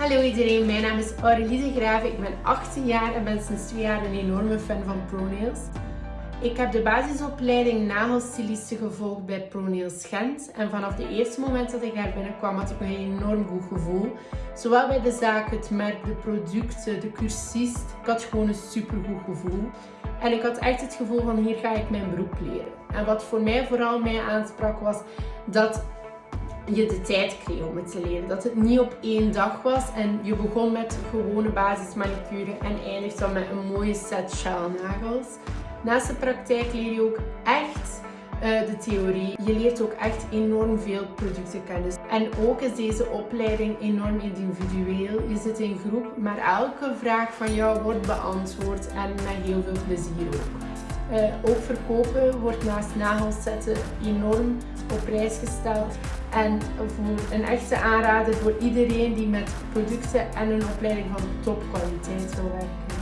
Hallo iedereen, mijn naam is Aurelie de Graven. Ik ben 18 jaar en ben sinds 2 jaar een enorme fan van ProNails. Ik heb de basisopleiding nagelstyliste gevolgd bij ProNails Gent. En vanaf de eerste moment dat ik daar binnenkwam had ik een enorm goed gevoel. Zowel bij de zaak, het merk, de producten, de cursist. Ik had gewoon een super goed gevoel. En ik had echt het gevoel van hier ga ik mijn beroep leren. En wat voor mij vooral mij aansprak was dat je de tijd kreeg om het te leren. Dat het niet op één dag was en je begon met gewone basismanicure en eindigt dan met een mooie set shelnagels. Naast de praktijk leer je ook echt uh, de theorie. Je leert ook echt enorm veel productenkennis. En ook is deze opleiding enorm individueel. Je zit in groep, maar elke vraag van jou wordt beantwoord en met heel veel plezier ook. Uh, ook verkopen wordt naast nagels zetten enorm op prijs gesteld. En voor een echte aanrader voor iedereen die met producten en een opleiding van topkwaliteit wil werken.